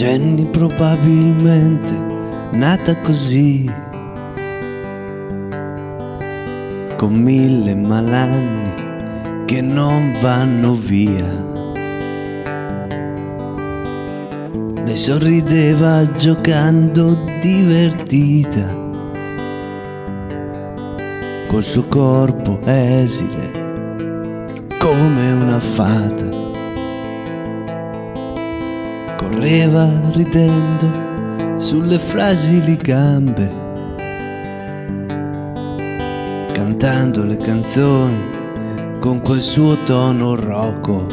Jenny probabilmente nata così, con mille malanni che non vanno via. Lei sorrideva giocando divertita, col suo corpo esile come una fata. Correva ridendo sulle fragili gambe, cantando le canzoni con quel suo tono rocco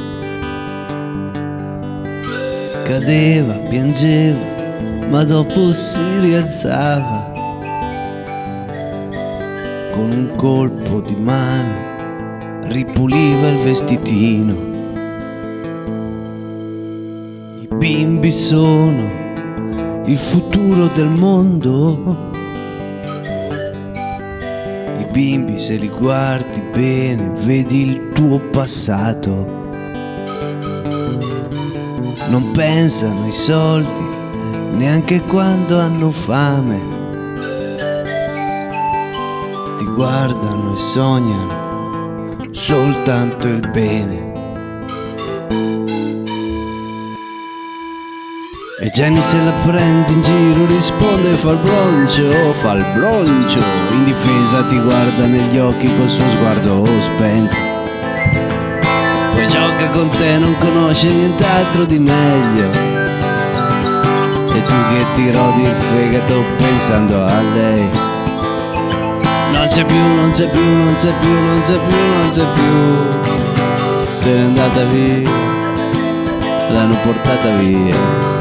cadeva, piangeva, ma dopo si rialzava con un colpo di mano ripuliva il vestitino. Bimbi sono il futuro del mondo. I bimbi se li guardi bene vedi il tuo passato non pensano ai soldi neanche quando hanno fame. Ti guardano e sognano soltanto il bene. E Jenny se la prende in giro risponde fa il broncio, fa il broncio. In difesa ti guarda negli occhi col suo sguardo spento. Poi gioca con te non conosce nient'altro di meglio. E tu che ti rodi il fegato pensando a lei. Non c'è più, non c'è più, non c'è più, non c'è più, non c'è più. Se n'è andata via L'hanno portata via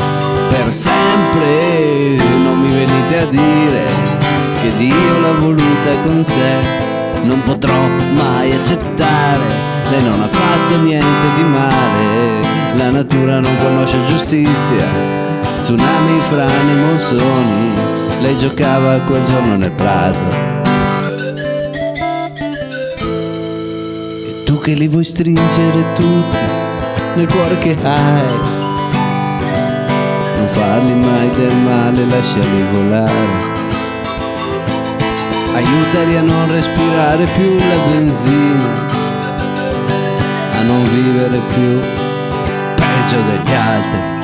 Per sempre. Non mi venite a dire Che Dio l'ha voluta con sé. Non potrò mai accettare lei non ha fatto niente di male, la natura non conosce giustizia, tsunami, frane, monsoni, lei giocava quel giorno nel prato. Tu che li vuoi stringere tutti nel cuore che hai, non farli mai del male, lasciali volare. Aiutali a non respirare più la benzina non vivere più peggio degli altri